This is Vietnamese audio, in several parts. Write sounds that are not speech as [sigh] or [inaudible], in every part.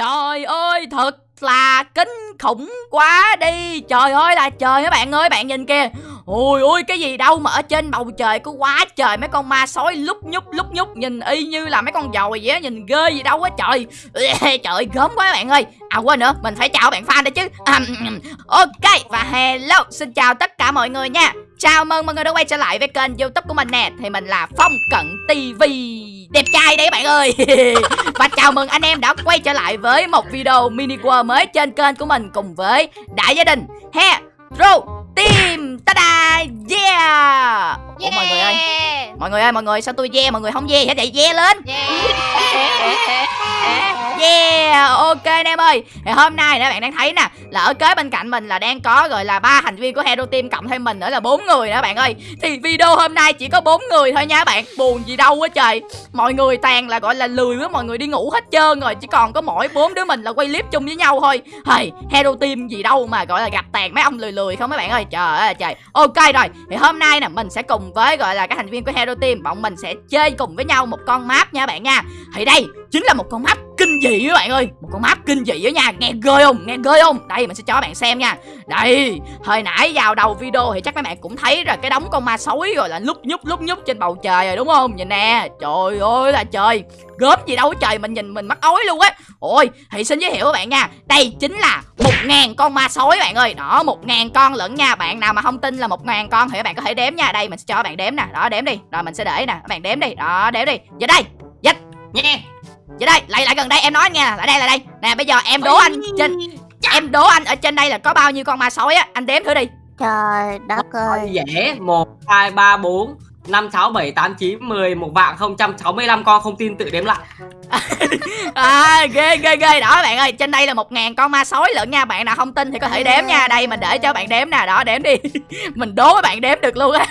Trời ơi, thật là kinh khủng quá đi. Trời ơi là, trời các bạn ơi, bạn nhìn kìa. Ôi ôi cái gì đâu mà ở trên bầu trời có quá trời mấy con ma sói lúc nhúc lúc nhúc Nhìn y như là mấy con dồi vậy á Nhìn ghê gì đâu á trời. Trời gớm quá các bạn ơi. À quên nữa mình phải chào bạn fan đây chứ. À, Ok và hello xin chào tất cả mọi người nha. Chào mừng mọi người đã quay trở lại với kênh youtube của mình nè. Thì mình là Phong Cận TV Đẹp trai đấy bạn ơi. [laughs] Và chào mừng anh em đã quay trở lại với một video mini world mới trên kênh của mình Cùng với đại gia đình. He true Team. Ta-da. Yeah. Ủa mọi người ơi. Mọi người ơi mọi người sao tôi yeah mọi người không yeah? Hết vậy yeah lên. Yeah [laughs] Yeah, ok anh em ơi. Thì hôm nay nè bạn đang thấy nè Là ở kế bên cạnh mình là đang có gọi là ba thành viên của Hero Team cộng thêm mình nữa là bốn người nữa bạn ơi. Thì video hôm nay chỉ có bốn người thôi nha bạn. Buồn gì đâu quá trời. Mọi người toàn là gọi là lười với mọi người đi ngủ hết trơn rồi Chỉ còn có mỗi bốn đứa mình là quay clip chung với nhau thôi. Hey Hero Team gì đâu mà gọi là gặp tàn mấy ông lười lười không mấy bạn ơi. Trời ơi trời. Ok rồi Thì hôm nay nè mình sẽ cùng với gọi là các thành viên của Hero Team Bọn mình sẽ chơi cùng với nhau một con map nha bạn nha. Thì đây chính là một con map kinh dị các bạn ơi? Một con map kinh dị đó nha, nghe ghê không? Nghe ghê không? Đây, mình sẽ cho các bạn xem nha. Đây, hồi nãy vào đầu video thì chắc các bạn cũng thấy rồi cái đống con ma sói rồi là lúc nhúc lúc nhúc trên bầu trời rồi, đúng không? Nhìn nè, trời ơi là trời. Gớm gì đâu, trời, mình nhìn mình mắc ói luôn á. Ôi thì xin giới thiệu các bạn nha. Đây chính là một ngàn con ma sói bạn ơi. Đó, một ngàn con lẫn nha. Bạn nào mà không tin là một ngàn con thì các bạn có thể đếm nha. Đây, mình sẽ cho các bạn đếm nè. Đó, đếm đi. Rồi, mình sẽ để nè. Các bạn đếm đi. Đó, đếm đi. Giờ đây. Dịch. Nha. Vậy đây, lại lại gần đây em nói nghe Lại đây, lại đây. Nè bây giờ em đố anh trên Em đố anh ở trên đây là có bao nhiêu con ma sói á? Anh đếm thử đi. Trời đất ơi. Dễ. 1, 2, 3, 4 5, 6, 7, 8, 9, 10 Một vạn 065 con không tin tự đếm lại à ghê ghê ghê. Đó bạn ơi trên đây là một ngàn con ma sói lận nha. Bạn nào không tin thì có thể đếm nha. Đây mình để cho bạn đếm nè. Đó đếm đi. [laughs] Mình đố các bạn đếm được luôn á.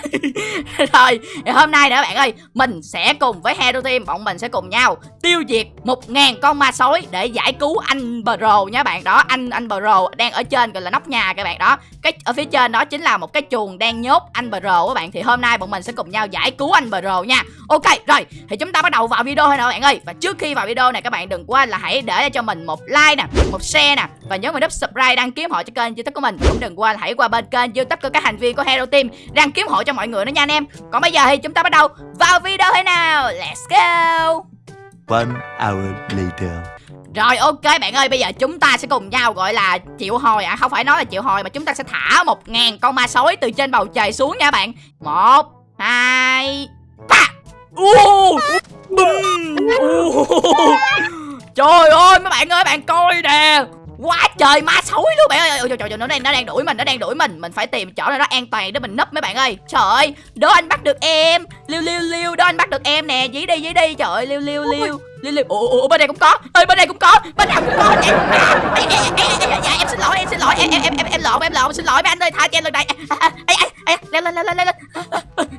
[laughs] Rồi hôm nay nữa bạn ơi mình sẽ cùng với hero team bọn mình sẽ cùng nhau tiêu diệt một ngàn con ma sói để giải cứu anh bro nha bạn. Đó anh anh bro đang ở trên gọi là nóc nhà các bạn. Đó cái ở phía trên đó chính là một cái chuồng đang nhốt anh bro các bạn. Thì hôm nay bọn mình sẽ cùng nhau giải cứu anh bro nha. Ok rồi thì chúng ta bắt đầu vào video thôi nè bạn ơi. Và trước khi vào video này các bạn đừng quên là hãy để cho mình một like nè một share nè và nhớ vào nút subscribe đăng ký hộ cho kênh youtube của mình. Cũng đừng quên hãy qua bên kênh youtube của các thành viên của hero team đăng ký hộ cho mọi người nữa nha anh em. Còn bây giờ thì chúng ta bắt đầu vào video thế nào? Let's go! One hour later. Rồi ok bạn ơi bây giờ chúng ta sẽ cùng nhau gọi là chịu hồi à Không phải nói là chịu hồi mà chúng ta sẽ thả một ngàn con ma sói từ trên bầu trời xuống nha bạn. Một Hai Ba uh, Bum uh. Trời ơi mấy bạn ơi bạn coi nè. Quá trời ma sói luôn bạn ơi. Trời, trời, trời nó đang nó đang đuổi mình nó đang đuổi mình. Mình phải tìm chỗ nào đó an toàn để mình nấp mấy bạn ơi. Trời ơi đố anh bắt được em. Liêu liêu liêu đó anh bắt được em nè. Dí đi dí đi. Trời ơi liêu liêu liêu liêu liêu ủa, ủa bên đây cũng có. Ơi bên đây cũng có. Bên nào cũng có. Em, à, em, em, em, em, em xin lỗi em xin lỗi. Em em em em, em lộn em lộn. Xin lỗi mấy anh ơi tha cho em lần này. À, à, à, lên lên lên lên lên.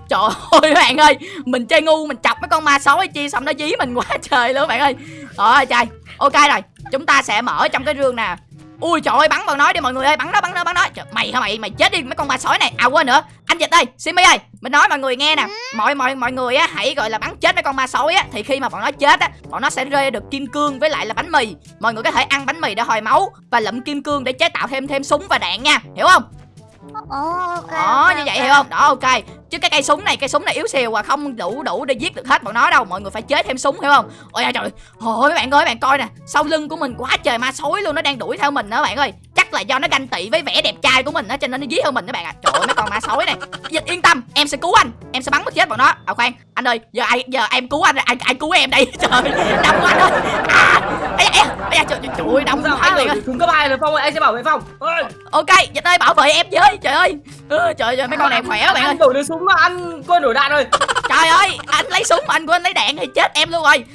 Trời ơi bạn ơi. Mình chơi ngu mình chọc mấy con ma sói chi xong nó dí mình quá trời luôn bạn ơi. Trời trời. Ok rồi. Chúng ta sẽ mở trong cái rương nè ui trời ơi bắn vào nói đi mọi người ơi bắn nó bắn nó bắn nó. Trời, mày hả mày? Mày chết đi mấy con ma sói này. À quên nữa. Anh dịch ơi simi ơi mình nói mọi người nghe nè. Mọi mọi mọi người á hãy gọi là bắn chết mấy con ma sói á thì khi mà bọn nó chết á bọn nó sẽ rơi được kim cương với lại là bánh mì. Mọi người có thể ăn bánh mì để hồi máu và lụm kim cương để chế tạo thêm thêm súng và đạn nha. Hiểu không? Ok đó ok, như vậy ok. hiểu không? Đó ok chứ cái cây súng này cây súng này yếu xìu và không đủ đủ để giết được hết bọn nó đâu. Mọi người phải chế thêm súng hiểu không? Ôi trời. Ôi mấy bạn ơi mấy bạn coi nè. Sau lưng của mình quá trời ma sói luôn nó đang đuổi theo mình đó bạn ơi. Chắc là do nó ganh tị với vẻ đẹp trai của mình đó cho nên nó dí hơn mình đó bạn ạ. À. trời ơi mấy con ma sói này. Dịch yên tâm em sẽ cứu anh. Em sẽ bắn mất chết bọn nó. À khoan anh ơi giờ ai giờ em cứu anh ai ai cứu em đây? [laughs] Trời đông quá anh ơi à ây da, da, trời, trời, ơi đông quá anh ơi súng cấp hai rồi Phong ơi, anh sẽ bảo vệ Phong. Ok dịch ơi bảo vệ em với trời ơi ừ, trời ơi mấy con này khỏe bạn ơi. Anh đổi được súng mà ăn quên đổi đạn rồi. Trời ơi anh lấy súng anh quên lấy đạn thì chết em luôn rồi.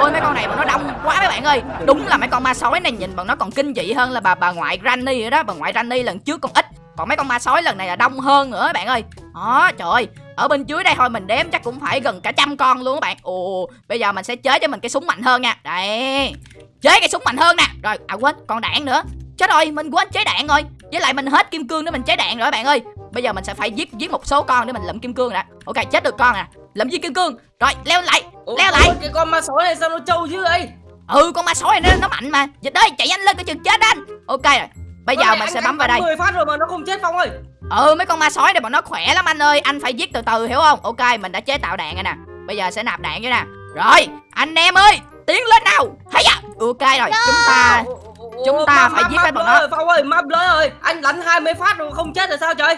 Ôi mấy con này bọn nó đông quá mấy bạn ơi. Đúng là mấy con ma sói này nhìn bọn nó còn kinh dị hơn là bà bà ngoại Granny đó. Bà ngoại Granny lần trước còn ít còn mấy con ma sói lần này là đông hơn nữa bạn ơi. Đó trời ơi. Ở bên dưới đây thôi mình đếm chắc cũng phải gần cả trăm con luôn các bạn. Ồ bây giờ mình sẽ chế cho mình cái súng mạnh hơn nha. Đây chế cái súng mạnh hơn nè. Rồi à quên còn đạn nữa. Chết rồi mình quên chế đạn rồi với lại mình hết kim cương để mình chế đạn rồi các bạn ơi. Bây giờ mình sẽ phải giết giết một số con để mình lượm kim cương nè ok chết được con nè lượm viên kim cương. Rồi leo lại Ủa, leo lại. Cái con ma sói này sao nó trâu chứ ấy ừ con ma sói này nó, nó mạnh mà. Dịch ơi chạy nhanh lên coi chừng chết anh. Ok rồi bây giờ mình anh sẽ bấm vào đây. 10 phát rồi mà nó không chết Phong ơi. Ừ mấy con ma sói này bọn nó khỏe lắm anh ơi. Anh phải giết từ từ hiểu không? Ok mình đã chế tạo đạn rồi nè. Bây giờ sẽ nạp đạn cho nè. Rồi anh em ơi tiến lên nào. Hay à ok rồi chúng ta Chúng ta phải giết hết bọn nó. nó Phong ơi map lỡ ơi. Anh đánh 20 phát rồi không chết là sao trời?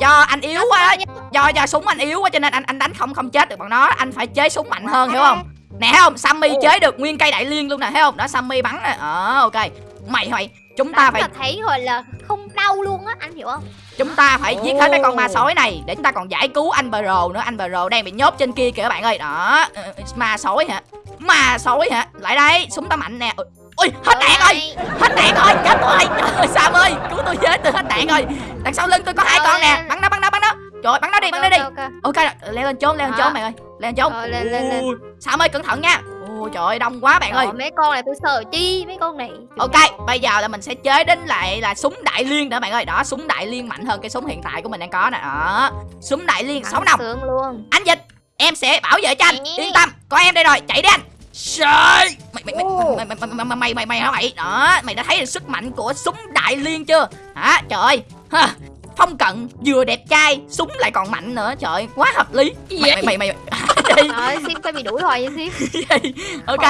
Do anh yếu quá. Á, do do súng anh yếu quá cho nên anh anh đánh không không chết được bọn nó. Anh phải chế súng mạnh hơn hiểu không? Nè thấy không? Sammy chế được nguyên cây đại liên luôn nè thấy không? Đó sammy bắn nè. Ờ ok. Mày mày chúng ta Đánh phải thấy gọi là không đau luôn á anh hiểu không? Chúng ta phải giết hết mấy con ma sói này để chúng ta còn giải cứu anh Bro nữa. Anh Bro đang bị nhốt trên kia kìa các bạn ơi. Đó. Ờ, ma sói hả? Ma sói hả? Lại đây súng ta mạnh nè ui hết đạn rồi. Hết đạn rồi chết rồi. Trời ơi sam ơi cứu tôi với tôi hết đạn rồi. Đằng sau lưng tôi có hai con nè. Bắn nó bắn nó bắn nó. Trời ơi, bắn nó đi bắn nó đi. Ok, ok. ok rồi, leo lên trốn leo lên Đó. trốn mày ơi. Leo lên trốn. Rồi, lên lên lên. Ui, sam ơi cẩn thận nha. Ôi trời ơi đông quá bạn ơi. Trời, mấy con này tôi sợ chi mấy con này. Ok bây giờ là mình sẽ chế đến lại là súng đại liên nữa bạn ơi. Đó súng đại liên mạnh hơn cái súng hiện tại của mình đang có nè. Đó súng đại liên sáu nòng sướng luôn. Anh dịch em sẽ bảo vệ cho anh. Yên tâm có em đây rồi. Chạy đi anh Trời! Mày mày mày Ô. mày mày mày mày mày mày mày hả mày đó mày đã thấy được sức mạnh của súng đại liên chưa? Hả? Trời ơi. Ha. Phong cận vừa đẹp trai súng lại còn mạnh nữa. Trời ơi, quá hợp lý. Mày mày mày mày [laughs] Trời Sim phải bị đuổi rồi [laughs] vậy Sim ok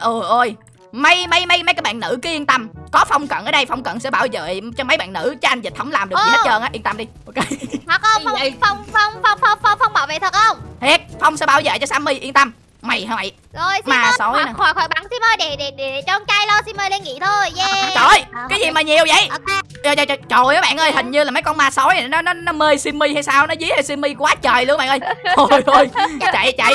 ôi ôi. Mấy mấy mấy mấy các bạn nữ cứ yên tâm. Có phong cận ở đây phong cận sẽ bảo vệ cho mấy bạn nữ. Cho anh dịch không làm được gì hết Ờ. trơn á. Yên tâm đi. Ok. Thật không? Phong Phong Phong Phong Phong Phong Phong bảo vệ thật không? Thiệt phong sẽ bảo vệ cho sammy. Yên tâm mày hả mày? Rồi Sim Mà ơi sói khỏi, nè. khỏi khỏi bắn Sim ơi để để để cho con trai lo Sim ơi lên nghỉ thôi Yeah. trời ơi Ờ, cái gì mà nhiều vậy? Trời trời trời trời ơi các bạn ơi hình như là mấy con ma sói này nó nó nó mê simmy hay sao? Nó dí hay simmy quá trời luôn các bạn ơi. [laughs] Thôi thôi chạy chạy.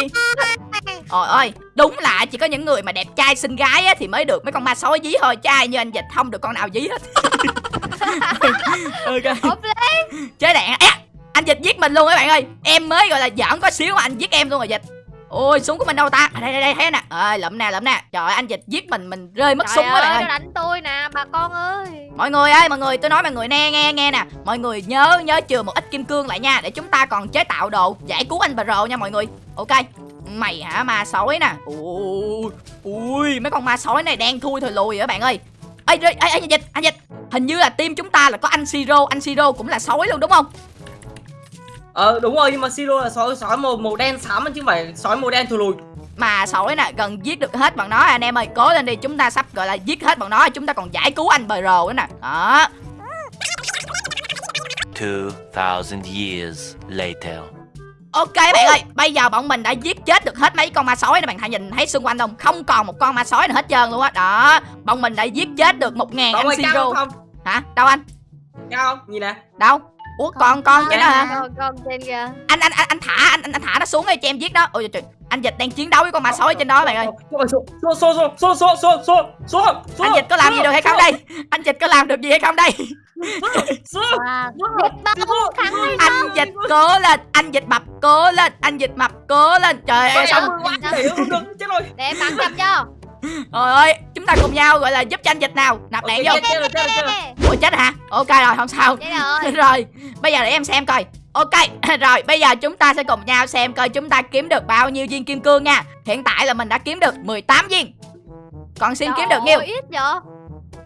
Ôi ơi đúng là chỉ có những người mà đẹp trai xinh gái á, thì mới được mấy con ma sói dí thôi chứ ai như anh dịch không được con nào dí hết. [laughs] Ok. Chế đạn. À, anh dịch giết mình luôn các bạn ơi. Em mới gọi là giỡn có xíu mà anh giết em luôn rồi dịch ôi súng của mình đâu ta? À, đây đây đây thấy nè. Ơi lụm nè lụm nè. Trời ơi, anh dịch giết mình mình rơi mất Trời súng ơi, ơi nó đánh tôi nè bà con ơi. Mọi người ơi mọi người tôi nói mọi người nghe nghe nghe nè. Mọi người nhớ nhớ chừa một ít kim cương lại nha để chúng ta còn chế tạo đồ giải cứu anh Bro nha mọi người. Ok. Mày hả ma sói nè? Ui ui mấy con ma sói này đen thui thôi lùi rồi các bạn ơi? Ê ê ê anh dịch anh dịch. Hình như là team chúng ta là có anh siro anh siro cũng là sói luôn đúng không Ờ đúng rồi nhưng mà Siro là sói sói màu màu đen xám chứ không phải sói màu đen thù lùi mà sói nè gần giết được hết bọn nó anh em ơi cố lên đi chúng ta sắp gọi là giết hết bọn nó chúng ta còn giải cứu anh Bro nữa nè đó 2,000 years later. Ok bạn ơi, bây giờ bọn mình đã giết chết được hết mấy con ma sói này bạn hãy nhìn thấy xung quanh không? Không còn một con ma sói nào hết trơn luôn á. Đó, bọn mình đã giết chết được một ngàn Phong anh ơi cao siro. Hả? Đâu anh? Cao không? Nhìn nè Đâu? Ủa còn con cái đó hả? Con con trên kìa. Anh anh anh, anh thả anh, anh anh thả nó xuống đây cho em giết đó. Ôi trời, anh dịch đang chiến đấu với con ma sói trên đó bạn ơi. Số số số số số số số số Anh dịch có làm gì được hay không đây? Anh dịch có làm được gì hay không đây? Anh dịch cố lên, anh dịch mập cố lên, anh dịch mập cố lên. Trời ơi xong để em bắn chậm cho Trời ơi, chúng ta cùng nhau gọi là giúp cho anh dịch nào. Nạp đạn vô. Ủa chết hả? Ok rồi, không sao. Rồi. [laughs] Rồi bây giờ để em xem coi. Ok [laughs] rồi bây giờ chúng ta sẽ cùng nhau xem coi chúng ta kiếm được bao nhiêu viên kim cương nha. Hiện tại là mình đã kiếm được 18 viên. Còn sim kiếm được nhiêu? ít vậy?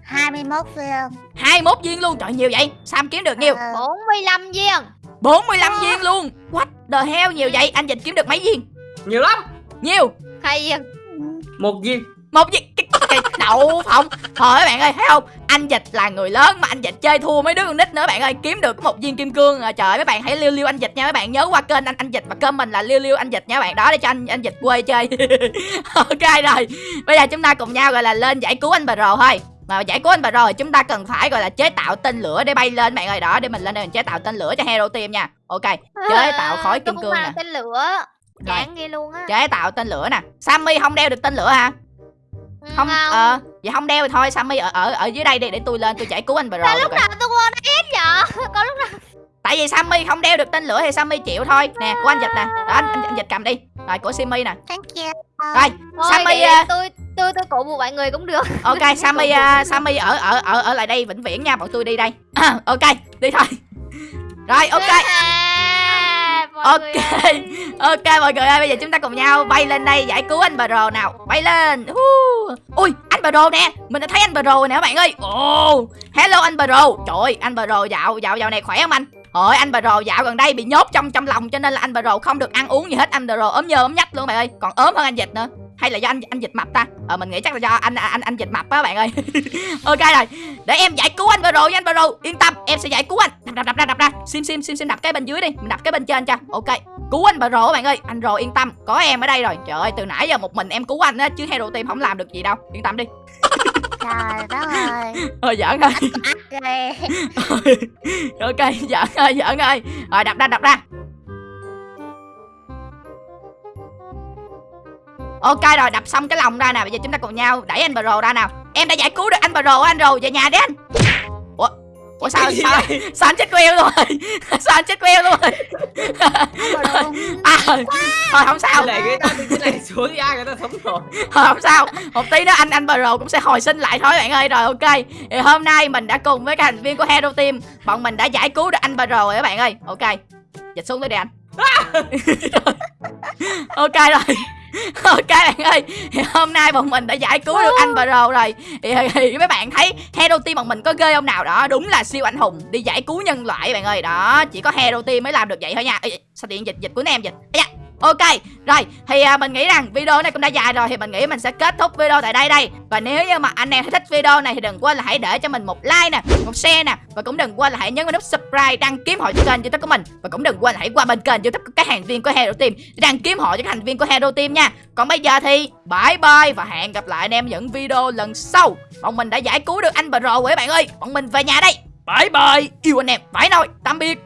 21 viên. 21 viên luôn. Trời nhiều vậy? Sam kiếm được nhiêu? Ờ. 45 viên. 45 viên luôn. What the hell nhiều vậy? Anh dịch kiếm được mấy viên? Nhiều lắm. Nhiều. Hai viên Một viên. Một viên cái đậu phộng. Thôi các bạn ơi thấy không? Anh dịch là người lớn mà anh dịch chơi thua mấy đứa con nít nữa bạn ơi. Kiếm được một viên kim cương. À, trời ơi, mấy bạn hãy liêu liêu anh dịch nha mấy bạn nhớ qua kênh anh anh dịch và kênh mình là liêu liêu anh dịch nha bạn đó để cho anh anh dịch quê chơi. [laughs] Ok rồi. Bây giờ chúng ta cùng nhau gọi là lên giải cứu anh bà rồ thôi. Mà giải cứu anh bà rồi chúng ta cần phải gọi là chế tạo tên lửa để bay lên bạn ơi. Đó để mình lên đây mình chế tạo tên lửa cho hero team nha. Ok chế tạo khói kim cương nè. tên lửa. Đáng ghê luôn á. Chế tạo tên lửa nè. Sammy không đeo được tên lửa hả không ờ vậy không đeo thì thôi sammy ở ở ở dưới đây đi để tôi lên tôi giải cứu anh rồi Sao lúc nào tôi quên hết vậy? [laughs] Có lúc nào? Tại vì sammy không đeo được tên lửa thì sammy chịu thôi. Nè của anh dịch nè. Đó, anh, anh, anh dịch cầm đi. Rồi của simmy nè. Thank you. Rồi Sammy, à, tôi tôi tôi cổ vũ mọi người cũng được. [laughs] Ok sammy uh, sammy ở ở ở ở lại đây vĩnh viễn nha bọn tôi đi đây. [coughs] Ok đi thôi. Rồi ok. À, Ok. ơi. [laughs] Ok mọi người ơi, bây giờ chúng ta cùng nhau bay lên đây giải cứu anh Bro nào. Bay lên. Uh. Ui, anh Bro nè. Mình đã thấy anh Bro rồi nè các bạn ơi. Oh, hello anh Bro. Trời ơi, anh Bro dạo dạo dạo này khỏe không anh? Ôi anh Bro dạo gần đây bị nhốt trong trong lòng cho nên là anh Bro không được ăn uống gì hết. Anh Bro ốm nhơ ốm nhách luôn bạn ơi. Còn ốm hơn anh Dịch nữa. Hay là do anh anh Dịch mập ta? Ờ mình nghĩ chắc là do anh anh anh Dịch mập á bạn ơi. [laughs] ok rồi. Để em giải cứu anh Bro nha anh Bro. Yên tâm, em sẽ giải cứu anh. Đập đập đập ra đập ra. Sim sim sim sim đập cái bên dưới đi. Mình đập cái bên trên cho. Ok cứu anh các bạn ơi anh rồ yên tâm có em ở đây rồi trời ơi từ nãy giờ một mình em cứu anh á chứ hero team không làm được gì đâu yên tâm đi Trời đất ơi. [laughs] thôi giỡn Ghê. [laughs] ok giỡn ơi giỡn ơi rồi đập ra đập ra ok rồi đập xong cái lòng ra nè. Bây giờ chúng ta cùng nhau đẩy anh bà rồ ra nào. Em đã giải cứu được anh bà rồ anh rồ về nhà đi anh. Ủa ủa sao sao? sao anh chết queo luôn rồi? [laughs] Sao anh chết queo luôn rồi? [laughs] À thôi không sao. Để người ta đi cái này xuống ai người ta sống rồi. Thôi không sao. Một tí nữa anh anh Bro cũng sẽ hồi sinh lại thôi bạn ơi. Rồi ok. Thì hôm nay mình đã cùng với các thành viên của Hero Team Bọn mình đã giải cứu được anh Bro rồi các bạn ơi. Ok. Dịch xuống tới đi anh. [laughs] Ok rồi [laughs] Ok bạn ơi thì Hôm nay bọn mình đã giải cứu được anh Bro rồi. Thì, thì mấy bạn thấy Hero Team bọn mình có ghê không nào? Đó Đúng là siêu anh hùng Đi giải cứu nhân loại bạn ơi. Đó Chỉ có Hero Team mới làm được vậy thôi nha. Ê, Sao điện dịch dịch của em dịch da. Ok, rồi thì à, mình nghĩ rằng video này cũng đã dài rồi thì mình nghĩ mình sẽ kết thúc video tại đây đây. Và nếu như mà anh em thích video này thì đừng quên là hãy để cho mình một like nè, một share nè và cũng đừng quên là hãy nhấn vào nút subscribe đăng ký hội cho kênh youtube của mình và cũng đừng quên là hãy qua bên kênh youtube của các thành viên của Hero Team để đăng ký hội cho các thành viên của Hero Team nha. Còn bây giờ thì bye bye và hẹn gặp lại anh em những video lần sau. Bọn mình đã giải cứu được anh Bro rồi các bạn ơi. Bọn mình về nhà đây. Bye bye. Yêu anh em. Phải thôi. Tạm biệt.